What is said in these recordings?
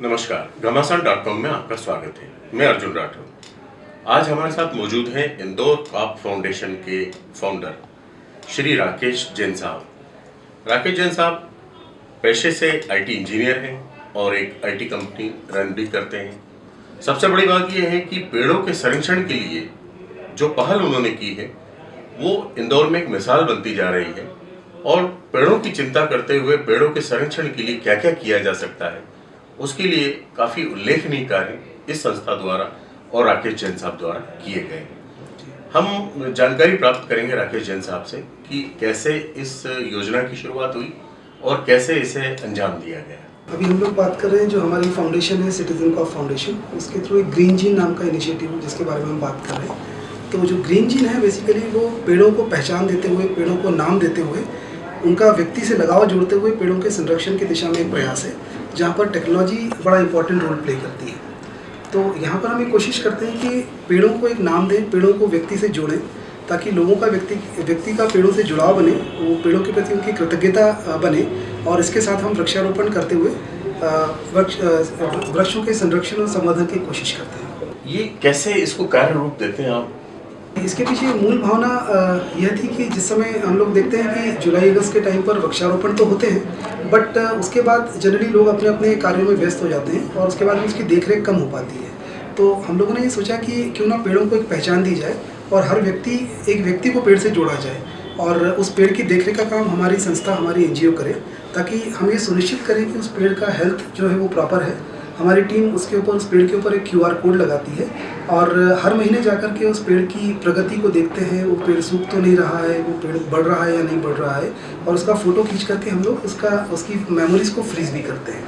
नमस्कार घमासान dot com में आपका स्वागत है। मैं अर्जुन राठौर। आज हमारे साथ मौजूद हैं इंदौर कॉप फाउंडेशन के फाउंडर श्री राकेश जैन साहब। राकेश जैन साहब पेशे से आईटी इंजीनियर हैं और एक आईटी कंपनी रन भी करते हैं। सबसे बड़ी बात यह है कि पेड़ों के संरक्षण के लिए जो पहल उन्होंने की है, वो इंदौर में एक मिसाल बनती जा रही है और पेड़ों की चिंता करते हुए पेड़ों के संरक्षण के लिए क्या क्या किया जा सकता है। उसके लिए काफ़ी उल्लेखनीय कार्य इस संस्था द्वारा और राकेश जैन साहब द्वारा किए गए हैं। हम जानकारी प्राप्त करेंगे राकेश जैन साहब से कि कैसे इस योजना की शुरुआत हुई और कैसे इसे अंजाम दिया गया। अभी हम लोग बात कर रहे हैं जो हमारी फाउंडेशन है सिटीजन कॉप फाउंडेशन उसके थ्रू एक ग्रीन जीन नाम का इनिशिएटिव है, जिसके बारे में हम बात कर रहे हैं। तो जो ग्रीन जीन है बेसिकली वो पेड़ों को पहचान देते हुए, पेड़ों को नाम देते हुए, उनका व्यक्ति से लगाव जोड़ते हुए पेड़ों के संरक्षण की दिशा में एक प्रयास है। जहाँ पर टेक्नोलॉजी बड़ा इंपॉर्टेंट रोल प्ले करती है। तो यहाँ पर हम ये कोशिश करते हैं कि पेड़ों को एक नाम दें, पेड़ों को व्यक्ति से जोड़ें, ताकि लोगों का व्यक्ति व्यक्ति का पेड़ों से जुड़ाव बने, वो पेड़ों के प्रति उनकी कृतज्ञता बने और इसके साथ हम वृक्षारोपण करते हुए वृक्षों के संरक्षण और संवर्धन की कोशिश करते हैं। ये कैसे इसको कार्य रूप देते हैं आप? इसके पीछे मूल भावना यह थी कि जिस समय हम लोग देखते हैं कि जुलाई, अगस्त के टाइम पर वृक्षारोपण तो होते हैं, बट उसके बाद जनरली लोग अपने अपने कार्यों में व्यस्त हो जाते हैं और उसके बाद उसकी देखरेख कम हो पाती है। तो हम लोगों ने ये सोचा कि क्यों ना पेड़ों को एक पहचान दी जाए और हर व्यक्ति, एक व्यक्ति को पेड़ से जोड़ा जाए और उस पेड़ की देखरेख का काम हमारी संस्था, हमारी एन करे, ताकि हम ये सुनिश्चित करें कि उस पेड़ का हेल्थ जो है वो प्रॉपर है हमारी टीम उसके ऊपर उस पेड़ के ऊपर एक क्यूआर कोड लगाती है और हर महीने जाकर के उस पेड़ की प्रगति को देखते हैं। वो पेड़ सूख तो नहीं रहा है वो पेड़ बढ़ रहा है या नहीं बढ़ रहा है और उसका फ़ोटो खींच करके हम लोग उसका उसकी मेमोरीज़ को फ्रीज भी करते हैं।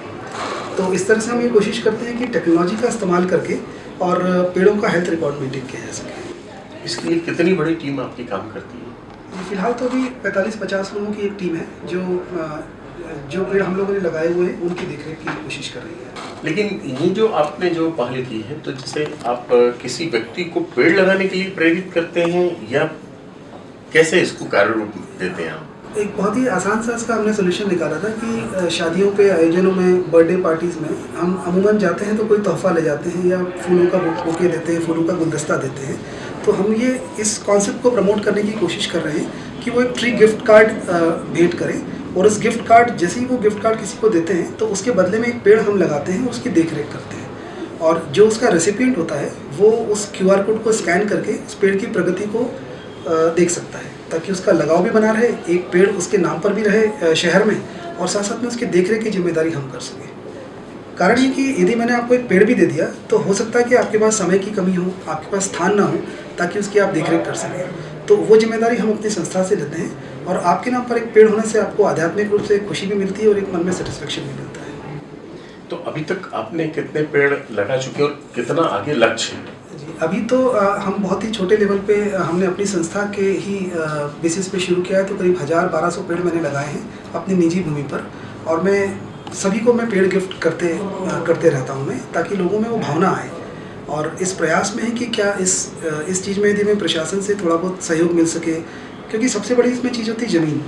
तो इस तरह से हम ये कोशिश करते हैं कि टेक्नोलॉजी का इस्तेमाल करके और पेड़ों का हेल्थ रिकॉर्ड मेंटेन किया जा सके। इसके लिए कितनी बड़ी टीम आपकी काम करती है? फ़िलहाल तो अभी 45-50 लोगों की एक टीम है जो जो पेड़ हम लोगों ने लगाए हुए हैं उनकी देखरेख की कोशिश कर रही है। लेकिन ये जो आपने जो पहल की है तो जैसे आप किसी व्यक्ति को पेड़ लगाने के लिए प्रेरित करते हैं, या कैसे इसको कार्य रूप देते हैं आप? एक बहुत ही आसान सा इसका हमने सोल्यूशन निकाला था कि शादियों के आयोजनों में बर्थडे पार्टीज़ में हम अमूमन जाते हैं तो कोई तोहफा ले जाते हैं या फूलों का बुके देते हैं, फूलों का गुलदस्ता देते हैं। तो हम ये इस कॉन्सेप्ट को प्रमोट करने की कोशिश कर रहे हैं कि वो एक ट्री गिफ्ट कार्ड भेंट करें। और उस गिफ्ट कार्ड जैसे ही वो गिफ्ट कार्ड किसी को देते हैं तो उसके बदले में एक पेड़ हम लगाते हैं उसकी देख रेख करते हैं। और जो उसका रेसिपियंट होता है, वो उस क्यू आर कोड को स्कैन करके उस पेड़ की प्रगति को देख सकता है, ताकि उसका लगाव भी बना रहे, एक पेड़ उसके नाम पर भी रहे शहर में, और साथ साथ में उसकी देख रेख की ज़िम्मेदारी हम कर सकें। कारण ये कि यदि मैंने आपको एक पेड़ भी दे दिया तो हो सकता है कि आपके पास समय की कमी हो, आपके पास स्थान ना हो, ताकि उसकी आप देखरेख कर सकें। तो वो ज़िम्मेदारी हम अपनी संस्था से लेते हैं और आपके नाम पर एक पेड़ होने से आपको आध्यात्मिक रूप से खुशी भी मिलती है और एक मन में सेटिस्फेक्शन भी मिलता है। तो अभी तक आपने कितने पेड़ लगा चुके और कितना आगे लक्ष्य है? जी अभी तो आ, हम बहुत ही छोटे लेवल पे हमने अपनी संस्था के ही बेसिस पे शुरू किया है तो करीब हज़ार बारह सौ पेड़ मैंने लगाए हैं अपनी निजी भूमि पर और मैं सभी को मैं पेड़ गिफ्ट करते आ, करते रहता हूँ मैं ताकि लोगों में वो भावना आए और इस प्रयास में है कि क्या इस इस चीज़ में यदि मैं प्रशासन से थोड़ा बहुत सहयोग मिल सके क्योंकि सबसे बड़ी इसमें चीज़ होती है ज़मीन।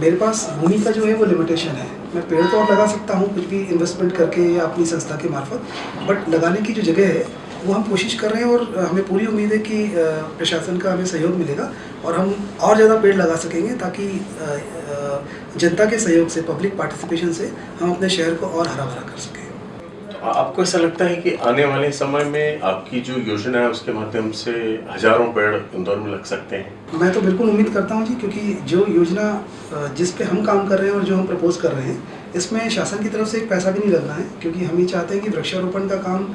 मेरे पास भूमि का जो है वो लिमिटेशन है। मैं पेड़ तो और लगा सकता हूँ, कुछ भी इन्वेस्टमेंट करके या अपनी संस्था के मार्फत बट लगाने की जो जगह है, वो हम कोशिश कर रहे हैं और हमें पूरी उम्मीद है कि प्रशासन का हमें सहयोग मिलेगा और हम और ज़्यादा पेड़ लगा सकेंगे ताकि जनता के सहयोग से पब्लिक पार्टिसिपेशन से हम अपने शहर को और हरा भरा कर सकें। आपको ऐसा लगता है कि आने वाले समय में आपकी जो योजना है, उसके माध्यम से हज़ारों पेड़ इंदौर में लग सकते हैं? मैं तो बिल्कुल उम्मीद करता हूँ जी, क्योंकि जो योजना जिस पे हम काम कर रहे हैं और जो हम प्रपोज कर रहे हैं, इसमें शासन की तरफ़ से एक पैसा भी नहीं लगना है, क्योंकि हम ये चाहते हैं कि वृक्षारोपण का काम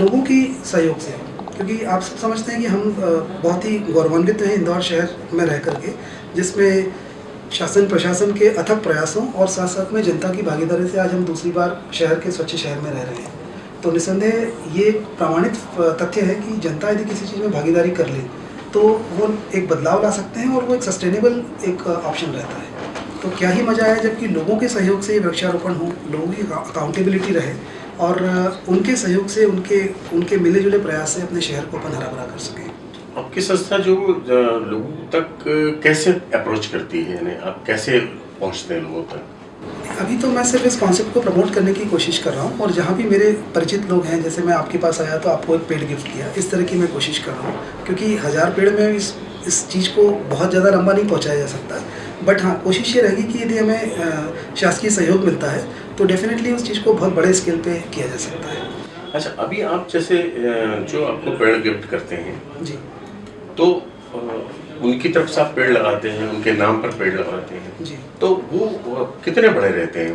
लोगों की सहयोग से क्योंकि आप सब समझते हैं कि हम बहुत ही गौरवान्वित हैं इंदौर शहर में रह करके, जिसमें शासन प्रशासन के अथक प्रयासों और साथ साथ में जनता की भागीदारी से आज हम दूसरी बार शहर के स्वच्छ शहर में रह रहे हैं। तो निसंदेह ये प्रमाणित तथ्य है कि जनता यदि किसी चीज़ में भागीदारी कर ले तो वो एक बदलाव ला सकते हैं और वो एक सस्टेनेबल एक ऑप्शन रहता है। तो क्या ही मज़ा आया जबकि लोगों के सहयोग से ये वृक्षारोपण हो, लोगों की अकाउंटेबिलिटी रहे और उनके सहयोग से उनके उनके मिले जुले प्रयास से अपने शहर को अपन हरा भरा कर सकें। आपकी संस्था जो लोगों तक कैसे अप्रोच करती है? यानी आप कैसे पहुँचते हैं लोगों तक? अभी तो मैं सिर्फ़ इस कॉन्सेप्ट को प्रमोट करने की कोशिश कर रहा हूँ और जहाँ भी मेरे परिचित लोग हैं जैसे मैं आपके पास आया तो आपको एक पेड़ गिफ्ट किया इस तरह की मैं कोशिश कर रहा हूँ क्योंकि हज़ार पेड़ में इस इस चीज़ को बहुत ज़्यादा लंबा नहीं पहुँचाया जा सकता। बट हाँ कोशिश ये रहेगी कि यदि हमें शासकीय सहयोग मिलता है तो डेफिनेटली उस चीज़ को बहुत बड़े स्केल पे किया जा सकता है। अच्छा अभी आप जैसे जो आपको पेड़ गिफ्ट करते हैं जी। तो उनकी तरफ़ से आप पेड़ लगाते हैं उनके नाम पर पेड़ लगाते हैं। जी। तो वो कितने बड़े रहते हैं?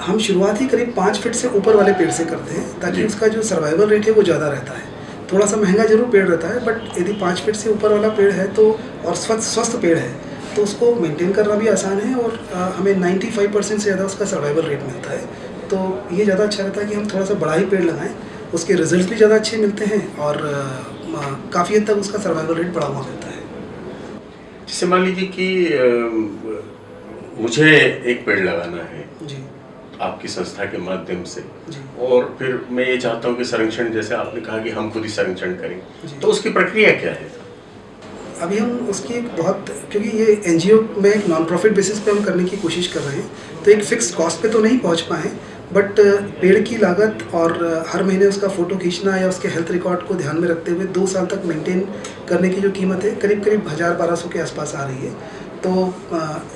हम शुरुआत ही करीब पाँच फीट से ऊपर वाले पेड़ से करते हैं ताकि उसका जो सर्वाइवल रेट है वो ज़्यादा रहता है। थोड़ा सा महँगा ज़रूर पेड़ रहता है बट यदि पाँच फीट से ऊपर वाला पेड़ है तो और स्वस्थ स्वस्थ पेड़ है तो उसको मेंटेन करना भी आसान है और आ, हमें 95 परसेंट से ज़्यादा उसका सर्वाइवल रेट मिलता है। तो ये ज़्यादा अच्छा रहता है कि हम थोड़ा सा बड़ा ही पेड़ लगाएँ उसके रिज़ल्ट भी ज़्यादा अच्छे मिलते हैं और काफ़ी हद तक उसका सर्वाइवल रेट बढ़ा हुआ मिलता है। जैसे मान लीजिए कि मुझे एक पेड़ लगाना है जी। आपकी संस्था के माध्यम से। और फिर मैं ये चाहता हूँ कि संरक्षण जैसे आपने कहा कि हम खुद ही संरक्षण करें तो उसकी प्रक्रिया क्या है? अभी हम उसकी बहुत क्योंकि ये एनजीओ में एक नॉन प्रॉफिट बेसिस पे हम करने की कोशिश कर रहे हैं तो एक फिक्स कॉस्ट पे तो नहीं पहुँच पाए बट पेड़ की लागत और हर महीने उसका फ़ोटो खींचना या उसके हेल्थ रिकॉर्ड को ध्यान में रखते हुए दो साल तक मेंटेन करने की जो कीमत है करीब करीब हज़ार बारह सौ के आसपास आ रही है। तो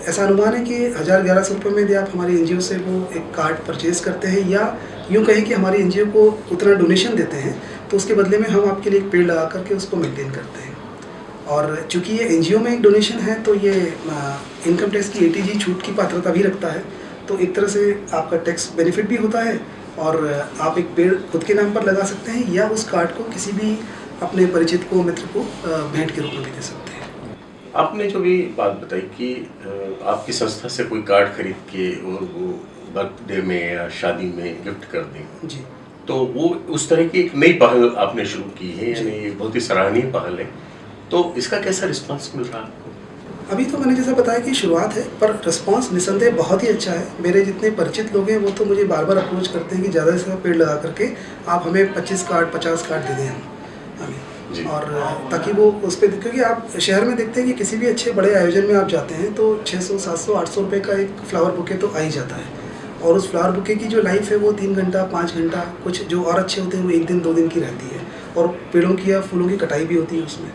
ऐसा अनुमान है कि हज़ार ग्यारह सौ रुपये में यदि आप हमारी एनजीओ से वो एक कार्ड परचेज़ करते हैं या यूँ कहें कि हमारी एन को उतना डोनेशन देते हैं तो उसके बदले में हम आपके लिए एक पेड़ लगा करके उसको मेंटेन करते हैं। और चूँकि ये एनजीओ में एक डोनेशन है तो ये इनकम टैक्स की ए छूट की पात्रता भी रखता है। तो एक तरह से आपका टैक्स बेनिफिट भी होता है और आप एक पेड़ खुद के नाम पर लगा सकते हैं या उस कार्ड को किसी भी अपने परिचित को मित्र को भेंट के रूप में भी दे सकते हैं। आपने जो भी बात बताई कि आपकी संस्था से कोई कार्ड खरीद के और वो बर्थडे में या शादी में गिफ्ट कर दें। जी। तो वो उस तरह की एक नई पहल आपने शुरू की है यानी बहुत ही सराहनीय पहल है। तो इसका कैसा रिस्पांस मिल रहा है आपको? अभी तो मैंने जैसा बताया कि शुरुआत है पर रिस्पांस निसंदेह बहुत ही अच्छा है। मेरे जितने परिचित लोग हैं वो तो मुझे बार बार अप्रोच करते हैं कि ज़्यादा से ज़्यादा पेड़ लगा करके आप हमें 25 कार्ड 50 कार्ड दे दें। हम और ताकि वो उस पर क्योंकि आप शहर में देखते हैं कि किसी भी अच्छे बड़े आयोजन में आप जाते हैं तो 600 700 800 रुपये का एक फ्लावर बुके तो आ ही जाता है। और उस फ्लावर बुके की जो लाइफ है वो तीन घंटा पाँच घंटा कुछ जो और अच्छे होते हैं वो एक दिन दो दिन की रहती है। और पेड़ों की या फूलों की कटाई भी होती है उसमें।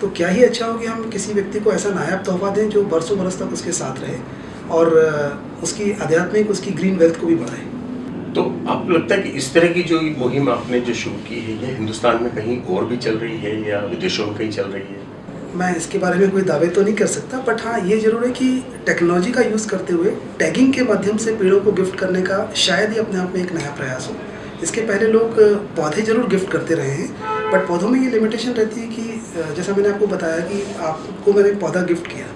तो क्या ही अच्छा हो कि हम किसी व्यक्ति को ऐसा नायाब तोहफा दें जो बरसों बरस तक उसके साथ रहे और उसकी आध्यात्मिक उसकी ग्रीन वेल्थ को भी बढ़ाए। तो आपको लगता है कि इस तरह की जो मुहिम आपने जो शुरू की है ये हिंदुस्तान में कहीं और भी चल रही है या विदेशों में कहीं चल रही है? मैं इसके बारे में कोई दावे तो नहीं कर सकता बट हाँ ये ज़रूर है कि टेक्नोलॉजी का यूज़ करते हुए टैगिंग के माध्यम से पेड़ों को गिफ्ट करने का शायद ही अपने आप में एक नया प्रयास हो। इसके पहले लोग पौधे ज़रूर गिफ्ट करते रहे हैं बट पौधों में ये लिमिटेशन रहती है कि जैसा मैंने आपको बताया कि आपको मैंने एक पौधा गिफ्ट किया।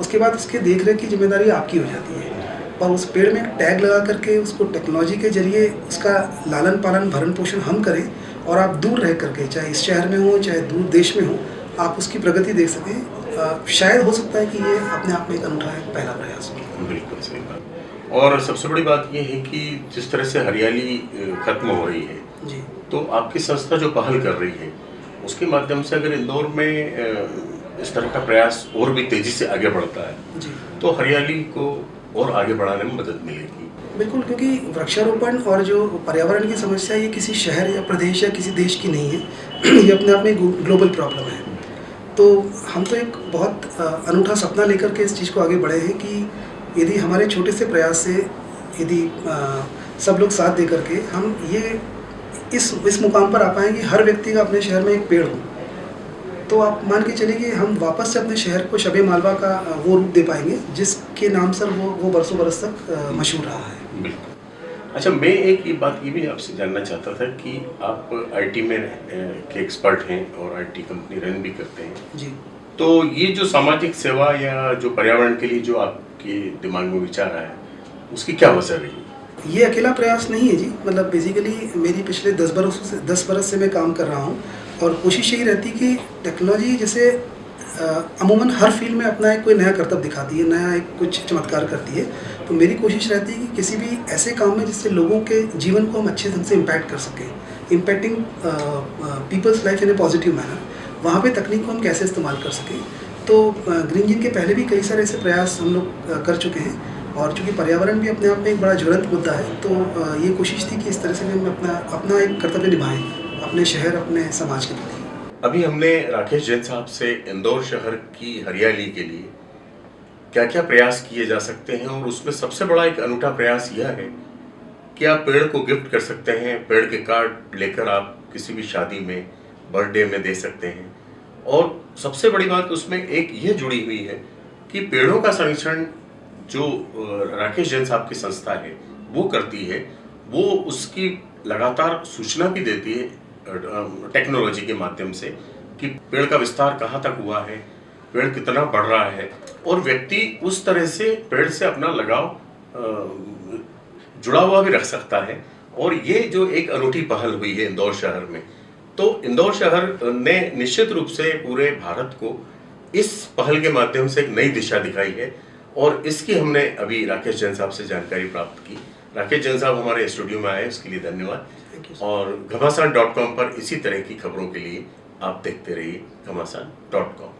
उसके बाद उसके देख रेख की ज़िम्मेदारी आपकी हो जाती है। और उस पेड़ में एक टैग लगा करके उसको टेक्नोलॉजी के ज़रिए उसका लालन पालन भरण पोषण हम करें और आप दूर रह करके चाहे इस शहर में हो चाहे दूर देश में हो आप उसकी प्रगति देख सकें। शायद हो सकता है कि ये अपने आप में एक अनूठा है पहला प्रयास हो। बिल्कुल सही बात। और सबसे बड़ी बात यह है कि जिस तरह से हरियाली खत्म हो रही है जी। तो आपकी संस्था जो पहल कर रही है उसके माध्यम से अगर इंदौर में इस तरह का प्रयास और भी तेज़ी से आगे बढ़ता है तो हरियाली को और आगे बढ़ाने में मदद मिलेगी। बिल्कुल क्योंकि वृक्षारोपण और जो पर्यावरण की समस्या ये किसी शहर या प्रदेश या किसी देश की नहीं है। ये अपने आप में ग्लोबल प्रॉब्लम है। तो हम तो एक बहुत अनूठा सपना लेकर के इस चीज़ को आगे बढ़े हैं कि यदि हमारे छोटे से प्रयास से यदि सब लोग साथ दे करके हम ये इस इस मुकाम पर आ पाएँगे हर व्यक्ति का अपने शहर में एक पेड़ हो। तो आप मान के चलिए कि हम वापस से अपने शहर को शबे मालवा का वो रूप दे पाएँगे जिसके नाम से वो वो बरसों बरस तक मशहूर रहा है। बिल्कुल। अच्छा मैं एक ये बात ये भी आपसे जानना चाहता था कि आप आईटी में के एक्सपर्ट हैं और आईटी कंपनी रन भी करते हैं। जी। तो ये जो सामाजिक सेवा या जो पर्यावरण के लिए जो आपके दिमाग में विचार आया उसकी क्या वजह रही? ये अकेला प्रयास नहीं है जी। मतलब बेसिकली मेरी पिछले दस बरसों से दस बरस से मैं काम कर रहा हूँ और कोशिश यही रहती कि टेक्नोलॉजी जैसे अमूमन हर फ़ील्ड में अपना एक कोई नया कर्तव्य दिखाती है, नया एक कुछ चमत्कार करती है। तो मेरी कोशिश रहती है कि किसी भी ऐसे काम में जिससे लोगों के जीवन को हम अच्छे ढंग से इम्पैक्ट कर सकें। Impacting peoples life in a positive manner वहाँ पे तकनीक को हम कैसे इस्तेमाल कर सकें। तो ग्रीन जिन के पहले भी कई सारे ऐसे प्रयास हम लोग कर चुके हैं। और चूँकि पर्यावरण भी अपने आप में एक बड़ा ज्वलंत मुद्दा है तो ये कोशिश थी कि इस तरह से भी हम अपना अपना एक कर्तव्य निभाएँ, अपने शहर, अपने समाज के प्रति। अभी हमने राकेश जैन साहब से इंदौर शहर की हरियाली के लिए क्या क्या प्रयास किए जा सकते हैं और उसमें सबसे बड़ा एक अनूठा प्रयास यह है कि आप पेड़ को गिफ्ट कर सकते हैं, पेड़ के कार्ड लेकर आप किसी भी शादी में, बर्थडे में दे सकते हैं। और सबसे बड़ी बात उसमें एक ये जुड़ी हुई है कि पेड़ों का संरक्षण जो राकेश जैन साहब की संस्था है, वो करती है। वो उसकी लगातार सूचना भी देती है टेक्नोलॉजी के माध्यम से कि पेड़ का विस्तार कहाँ तक हुआ है, पेड़ कितना बढ़ रहा है। और व्यक्ति उस तरह से पेड़ से अपना लगाव जुड़ा हुआ भी रख सकता है। और ये जो एक अनूठी पहल हुई है इंदौर शहर में तो इंदौर शहर ने निश्चित रूप से पूरे भारत को इस पहल के माध्यम से एक नई दिशा दिखाई है। और इसकी हमने अभी राकेश जैन साहब से जानकारी प्राप्त की। राकेश जैन साहब हमारे स्टूडियो में आए उसके लिए धन्यवाद। और घमासान डॉट कॉम पर इसी तरह की खबरों के लिए आप देखते रहिए Ghamasan dot com.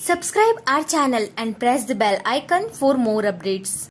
Subscribe our channel and press the bell icon for more updates.